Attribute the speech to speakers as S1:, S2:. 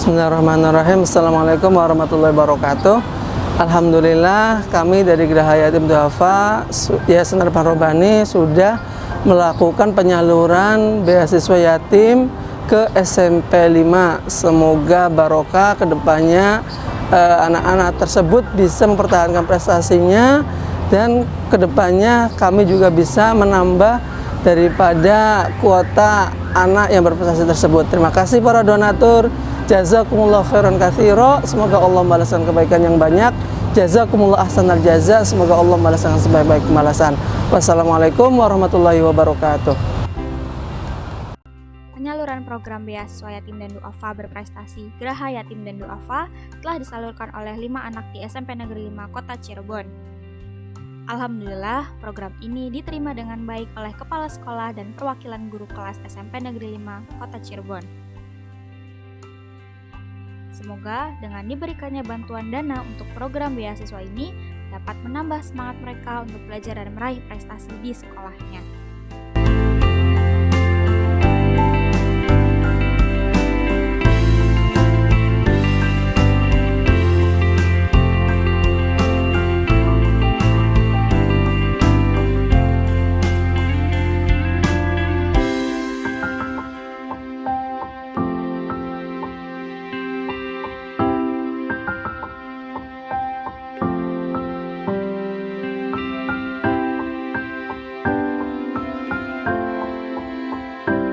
S1: Bismillahirrahmanirrahim. Assalamualaikum warahmatullahi wabarakatuh. Alhamdulillah kami dari Geraha Yatim Duafa Yayasan Harapan Robani sudah melakukan penyaluran beasiswa yatim ke SMP 5 Semoga barokah ke depannya eh, anak-anak eh, tersebut bisa mempertahankan prestasinya dan ke depannya kami juga bisa menambah daripada kuota anak yang berprestasi tersebut. Terima kasih para donatur. Jazakumullah khairan kathiro Semoga Allah membalaskan kebaikan yang banyak Jazakumullah ahsanal jaza Semoga Allah membalaskan sebaik-baik pembalasan Wassalamualaikum warahmatullahi wabarakatuh
S2: Penyaluran program beasiswa yatim dan duafa berprestasi Geraha Yatim dan Duafa telah disalurkan oleh lima anak di SMP Negeri 5 Kota Cirebon. Alhamdulillah, program ini diterima dengan baik oleh kepala sekolah dan perwakilan guru kelas SMP Negeri 5 Kota Cirebon. Semoga dengan diberikannya bantuan dana untuk program beasiswa ini dapat menambah semangat mereka untuk belajar dan meraih prestasi di sekolahnya.